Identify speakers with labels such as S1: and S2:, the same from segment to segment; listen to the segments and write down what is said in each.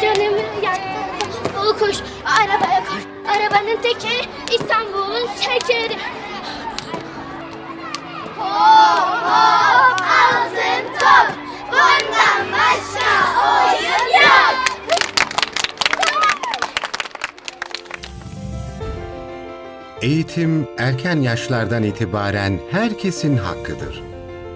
S1: canımı yaktı. Koş arabaya koş. Arabanın tekeri
S2: Eğitim erken yaşlardan itibaren herkesin hakkıdır.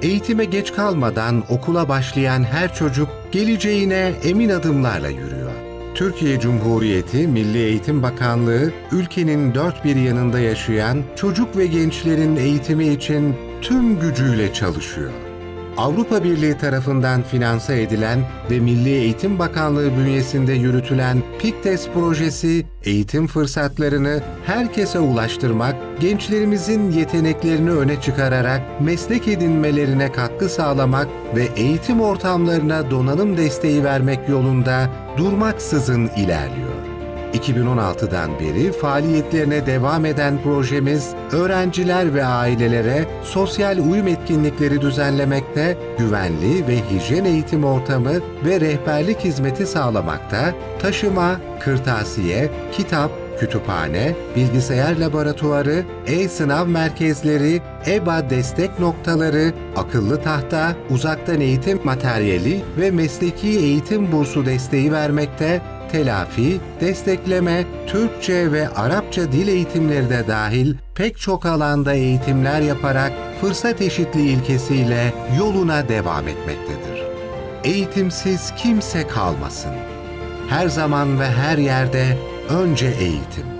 S2: Eğitime geç kalmadan okula başlayan her çocuk geleceğine emin adımlarla yürüyor. Türkiye Cumhuriyeti Milli Eğitim Bakanlığı ülkenin dört bir yanında yaşayan çocuk ve gençlerin eğitimi için tüm gücüyle çalışıyor. Avrupa Birliği tarafından finanse edilen ve Milli Eğitim Bakanlığı bünyesinde yürütülen PİKTES projesi, eğitim fırsatlarını herkese ulaştırmak, gençlerimizin yeteneklerini öne çıkararak meslek edinmelerine katkı sağlamak ve eğitim ortamlarına donanım desteği vermek yolunda durmaksızın ilerliyor. 2016'dan beri faaliyetlerine devam eden projemiz, öğrenciler ve ailelere sosyal uyum etkinlikleri düzenlemekte, güvenli ve hijyen eğitim ortamı ve rehberlik hizmeti sağlamakta, taşıma, kırtasiye, kitap, kütüphane, bilgisayar laboratuvarı, e-sınav merkezleri, EBA destek noktaları, akıllı tahta, uzaktan eğitim materyali ve mesleki eğitim bursu desteği vermekte, telafi, destekleme, Türkçe ve Arapça dil eğitimleri de dahil pek çok alanda eğitimler yaparak fırsat eşitliği ilkesiyle yoluna devam etmektedir. Eğitimsiz kimse kalmasın. Her zaman ve her yerde önce eğitim.